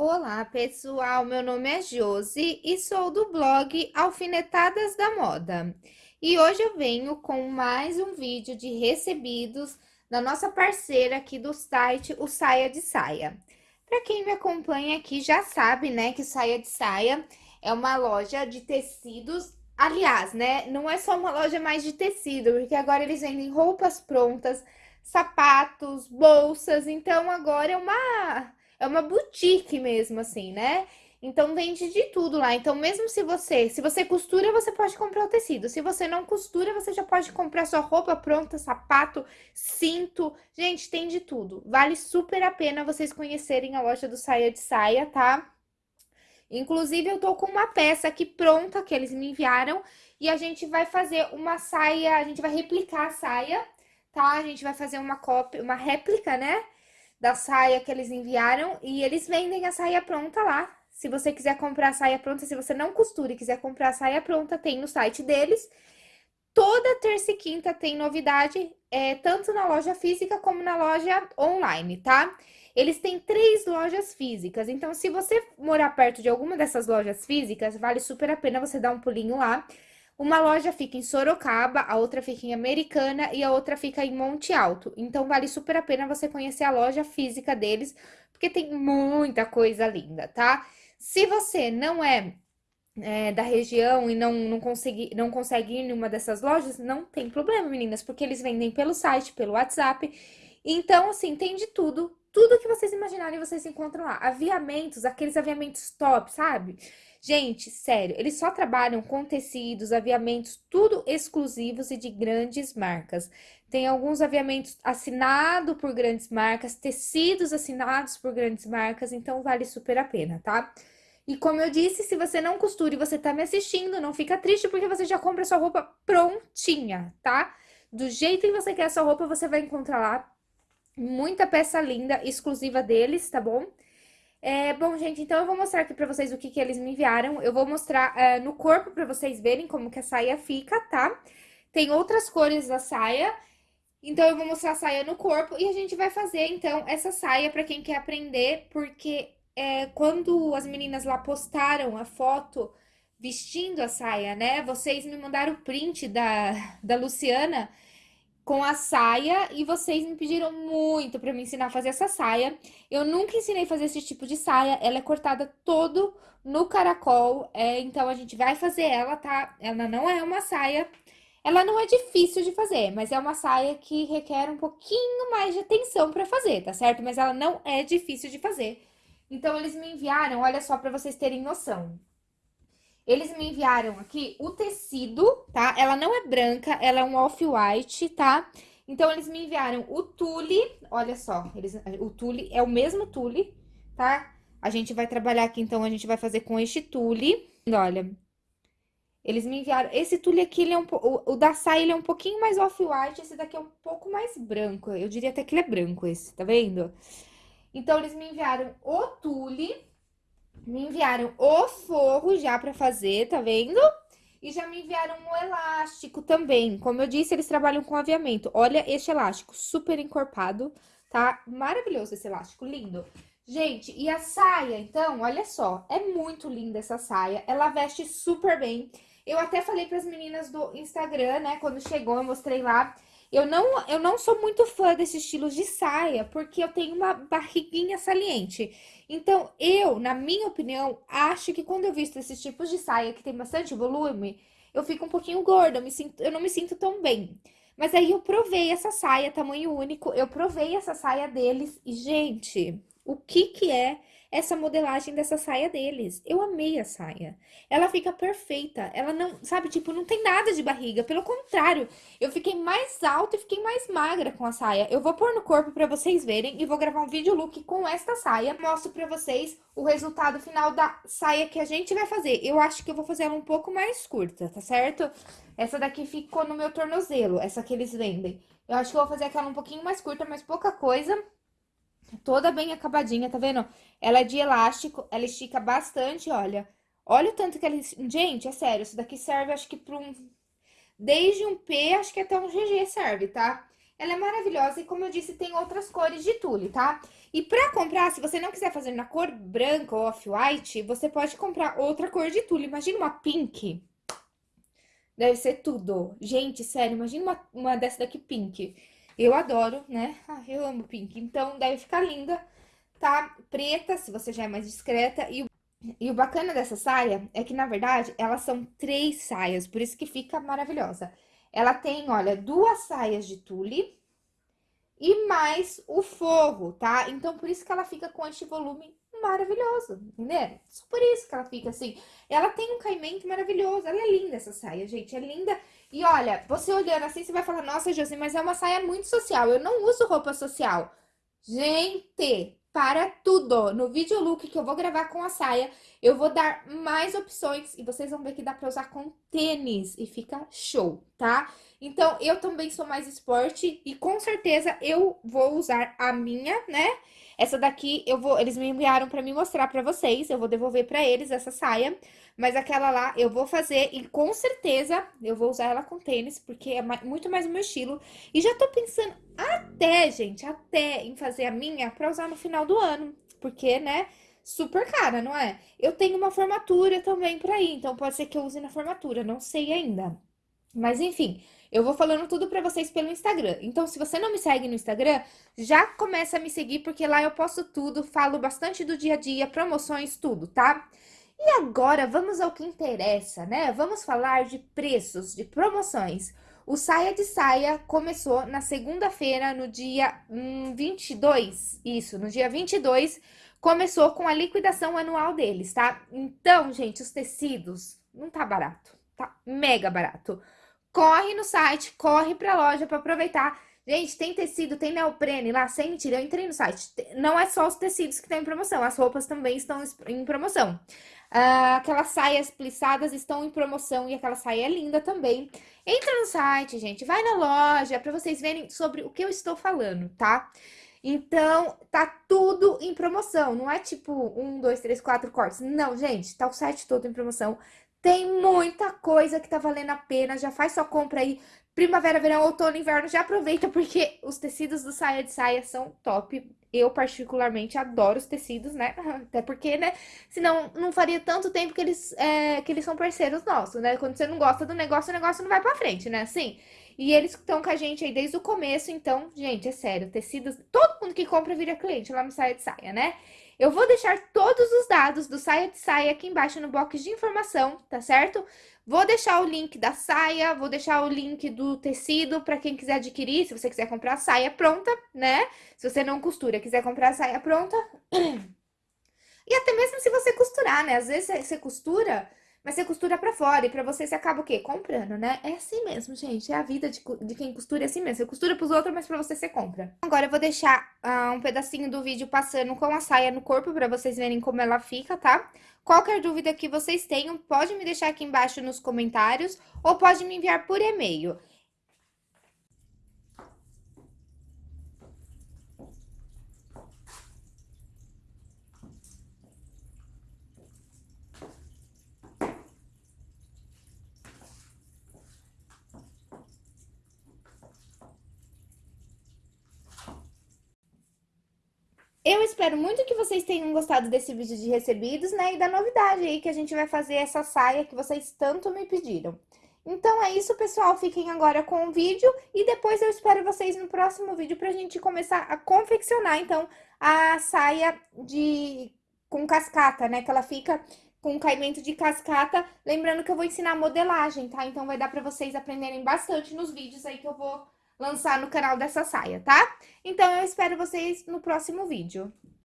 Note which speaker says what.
Speaker 1: Olá, pessoal. Meu nome é Josi e sou do blog Alfinetadas da Moda. E hoje eu venho com mais um vídeo de recebidos da nossa parceira aqui do site, o Saia de Saia. Para quem me acompanha aqui já sabe, né, que Saia de Saia é uma loja de tecidos. Aliás, né, não é só uma loja mais de tecido, porque agora eles vendem roupas prontas, sapatos, bolsas. Então agora é uma é uma boutique mesmo, assim, né? Então vende de tudo lá. Então, mesmo se você, se você costura, você pode comprar o tecido. Se você não costura, você já pode comprar sua roupa pronta, sapato, cinto. Gente, tem de tudo. Vale super a pena vocês conhecerem a loja do Saia de Saia, tá? Inclusive, eu tô com uma peça aqui pronta que eles me enviaram e a gente vai fazer uma saia, a gente vai replicar a saia, tá? A gente vai fazer uma cópia, uma réplica, né? Da saia que eles enviaram e eles vendem a saia pronta lá. Se você quiser comprar a saia pronta, se você não costura e quiser comprar a saia pronta, tem no site deles. Toda terça e quinta tem novidade, é, tanto na loja física como na loja online, tá? Eles têm três lojas físicas, então se você morar perto de alguma dessas lojas físicas, vale super a pena você dar um pulinho lá. Uma loja fica em Sorocaba, a outra fica em Americana e a outra fica em Monte Alto. Então, vale super a pena você conhecer a loja física deles, porque tem muita coisa linda, tá? Se você não é, é da região e não, não, consegue, não consegue ir em uma dessas lojas, não tem problema, meninas, porque eles vendem pelo site, pelo WhatsApp. Então, assim, tem de tudo. Tudo que vocês imaginarem, vocês encontram lá. Aviamentos, aqueles aviamentos top, sabe? Gente, sério, eles só trabalham com tecidos, aviamentos, tudo exclusivos e de grandes marcas. Tem alguns aviamentos assinados por grandes marcas, tecidos assinados por grandes marcas, então vale super a pena, tá? E como eu disse, se você não costura e você tá me assistindo, não fica triste porque você já compra sua roupa prontinha, tá? Do jeito que você quer a sua roupa, você vai encontrar lá muita peça linda, exclusiva deles, tá bom? É, bom, gente, então eu vou mostrar aqui pra vocês o que, que eles me enviaram. Eu vou mostrar é, no corpo pra vocês verem como que a saia fica, tá? Tem outras cores da saia, então eu vou mostrar a saia no corpo e a gente vai fazer, então, essa saia pra quem quer aprender, porque é, quando as meninas lá postaram a foto vestindo a saia, né? Vocês me mandaram o print da, da Luciana com a saia e vocês me pediram muito para me ensinar a fazer essa saia. Eu nunca ensinei a fazer esse tipo de saia, ela é cortada todo no caracol, é, então a gente vai fazer ela, tá? Ela não é uma saia, ela não é difícil de fazer, mas é uma saia que requer um pouquinho mais de atenção para fazer, tá certo? Mas ela não é difícil de fazer. Então, eles me enviaram, olha só, para vocês terem noção. Eles me enviaram aqui o tecido, tá? Ela não é branca, ela é um off-white, tá? Então, eles me enviaram o tule, olha só, eles, o tule é o mesmo tule, tá? A gente vai trabalhar aqui, então, a gente vai fazer com este tule. Olha, eles me enviaram... Esse tule aqui, ele é um, o, o da saia, ele é um pouquinho mais off-white, esse daqui é um pouco mais branco. Eu diria até que ele é branco, esse, tá vendo? Então, eles me enviaram o tule, me enviaram o forro já pra fazer, tá vendo? E já me enviaram o elástico também. Como eu disse, eles trabalham com aviamento. Olha este elástico, super encorpado, tá? Maravilhoso esse elástico, lindo. Gente, e a saia, então, olha só, é muito linda essa saia. Ela veste super bem. Eu até falei para as meninas do Instagram, né, quando chegou, eu mostrei lá. Eu não, eu não sou muito fã desse estilo de saia, porque eu tenho uma barriguinha saliente. Então, eu, na minha opinião, acho que quando eu visto esses tipos de saia que tem bastante volume, eu fico um pouquinho gorda, eu, me sinto, eu não me sinto tão bem. Mas aí eu provei essa saia, tamanho único, eu provei essa saia deles e, gente, o que que é essa modelagem dessa saia deles. Eu amei a saia. Ela fica perfeita. Ela não, sabe, tipo, não tem nada de barriga. Pelo contrário, eu fiquei mais alta e fiquei mais magra com a saia. Eu vou pôr no corpo pra vocês verem e vou gravar um vídeo look com esta saia. Mostro pra vocês o resultado final da saia que a gente vai fazer. Eu acho que eu vou fazer ela um pouco mais curta, tá certo? Essa daqui ficou no meu tornozelo, essa que eles vendem. Eu acho que eu vou fazer aquela um pouquinho mais curta, mas pouca coisa toda bem acabadinha, tá vendo? Ela é de elástico, ela estica bastante, olha. Olha o tanto que ela... Gente, é sério, isso daqui serve acho que pra um... Desde um P, acho que até um GG serve, tá? ela é maravilhosa e, como eu disse, tem outras cores de tule, tá? E pra comprar, se você não quiser fazer na cor branca ou off-white, você pode comprar outra cor de tule. Imagina uma pink. Deve ser tudo. Gente, sério, imagina uma, uma dessa daqui pink. Eu adoro, né? Ah, eu amo pink. Então, deve ficar linda, tá? Preta, se você já é mais discreta. E, e o bacana dessa saia é que, na verdade, elas são três saias. Por isso que fica maravilhosa. Ela tem, olha, duas saias de tule e mais o forro, tá? Então, por isso que ela fica com este volume maravilhoso, entendeu? Só por isso que ela fica assim. Ela tem um caimento maravilhoso, ela é linda essa saia, gente, é linda. E olha, você olhando assim, você vai falar, nossa, Josi, mas é uma saia muito social, eu não uso roupa social. Gente, para tudo. No vídeo look que eu vou gravar com a saia, eu vou dar mais opções e vocês vão ver que dá pra usar com tênis e fica show, tá? Então, eu também sou mais esporte e com certeza eu vou usar a minha, né? Essa daqui, eu vou, eles me enviaram pra me mostrar pra vocês, eu vou devolver pra eles essa saia. Mas aquela lá eu vou fazer e com certeza eu vou usar ela com tênis, porque é muito mais o meu estilo. E já tô pensando até, gente, até em fazer a minha pra usar no final do ano. Porque, né, super cara, não é? Eu tenho uma formatura também pra ir, então pode ser que eu use na formatura, não sei ainda. Mas enfim, eu vou falando tudo pra vocês pelo Instagram. Então, se você não me segue no Instagram, já começa a me seguir, porque lá eu posto tudo, falo bastante do dia a dia, promoções, tudo, tá? E agora, vamos ao que interessa, né? Vamos falar de preços, de promoções. O Saia de Saia começou na segunda-feira, no dia hum, 22, isso, no dia 22, começou com a liquidação anual deles, tá? Então, gente, os tecidos não tá barato, tá mega barato corre no site, corre pra loja pra aproveitar. Gente, tem tecido, tem neoprene lá, sem mentira, eu entrei no site. Não é só os tecidos que estão em promoção, as roupas também estão em promoção. Ah, aquelas saias plissadas estão em promoção e aquela saia é linda também. Entra no site, gente, vai na loja para vocês verem sobre o que eu estou falando, tá? Então, tá tudo em promoção, não é tipo um, dois, três, quatro cortes. Não, gente, tá o site todo em promoção. Tem muita coisa que tá valendo a pena, já faz sua compra aí. Primavera, verão, outono, inverno, já aproveita porque os tecidos do saia de saia são top. Eu, particularmente, adoro os tecidos, né? Até porque, né? Senão, não faria tanto tempo que eles, é, que eles são parceiros nossos, né? Quando você não gosta do negócio, o negócio não vai pra frente, né? Assim. E eles estão com a gente aí desde o começo, então, gente, é sério, tecidos... Todo mundo que compra vira cliente lá no Saia de Saia, né? Eu vou deixar todos os dados do Saia de Saia aqui embaixo no box de informação, tá certo? Vou deixar o link da saia, vou deixar o link do tecido para quem quiser adquirir, se você quiser comprar a saia pronta, né? Se você não costura, quiser comprar a saia pronta. E até mesmo se você costurar, né? Às vezes você costura mas você costura pra fora e pra você você acaba o quê? Comprando, né? É assim mesmo, gente. É a vida de, de quem costura é assim mesmo. Você costura pros outros, mas pra você você compra. Agora eu vou deixar uh, um pedacinho do vídeo passando com a saia no corpo pra vocês verem como ela fica, tá? Qualquer dúvida que vocês tenham, pode me deixar aqui embaixo nos comentários ou pode me enviar por e-mail. Eu espero muito que vocês tenham gostado desse vídeo de recebidos, né? E da novidade aí que a gente vai fazer essa saia que vocês tanto me pediram. Então é isso, pessoal. Fiquem agora com o vídeo e depois eu espero vocês no próximo vídeo pra gente começar a confeccionar, então, a saia de... com cascata, né? Que ela fica com caimento de cascata. Lembrando que eu vou ensinar modelagem, tá? Então vai dar pra vocês aprenderem bastante nos vídeos aí que eu vou lançar no canal dessa saia, tá? Então, eu espero vocês no próximo vídeo.